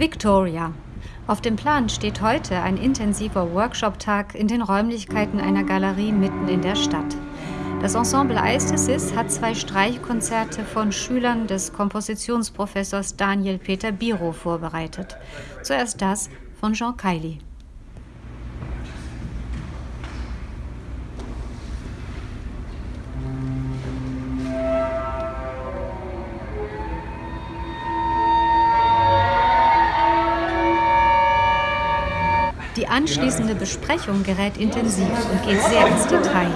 Victoria. Auf dem Plan steht heute ein intensiver Workshop-Tag in den Räumlichkeiten einer Galerie mitten in der Stadt. Das Ensemble Eistesis hat zwei Streichkonzerte von Schülern des Kompositionsprofessors Daniel Peter Biro vorbereitet. Zuerst das von Jean Kiley. Die anschließende Besprechung gerät intensiv und geht sehr ins Detail.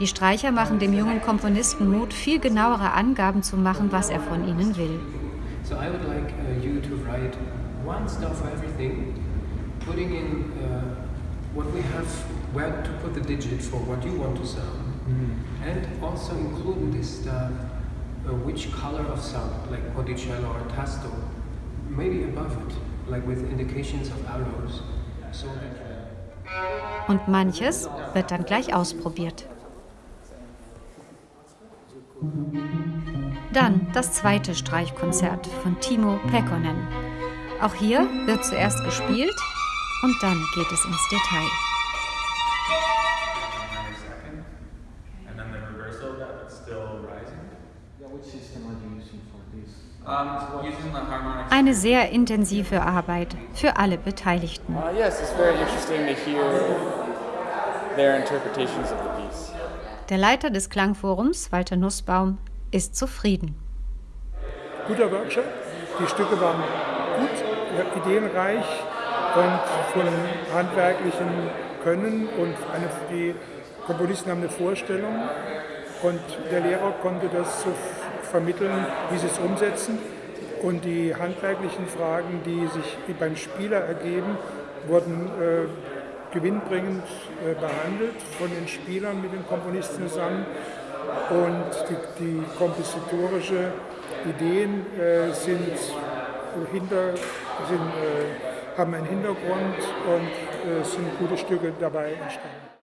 Die Streicher machen dem jungen Komponisten Mut, viel genauere Angaben zu machen, was er von ihnen will. So I would like uh, you to write one stuff for everything, putting in uh, what we have, where to put the digit for what you want to sound, mm -hmm. and also include this stuff uh, which color of sound, like Ponticello or Tasto, maybe above it, like with indications of arrows. So Und manches wird dann gleich ausprobiert. Dann das zweite Streichkonzert von Timo Pekkonen. Auch hier wird zuerst gespielt und dann geht es ins Detail. Eine sehr intensive Arbeit für alle Beteiligten. Uh, Der Leiter des Klangforums, Walter Nussbaum, ist zufrieden. Guter Workshop, die Stücke waren gut, ideenreich und von handwerklichen Können und eine, die Komponisten haben eine Vorstellung und der Lehrer konnte das so vermitteln, wie sie es umsetzen. Und die handwerklichen Fragen, die sich beim Spieler ergeben, wurden äh, gewinnbringend äh, behandelt von den Spielern mit den Komponisten zusammen. Und die, die kompositorische Ideen äh, sind hinter, sind, äh, haben einen Hintergrund und äh, sind gute Stücke dabei entstanden.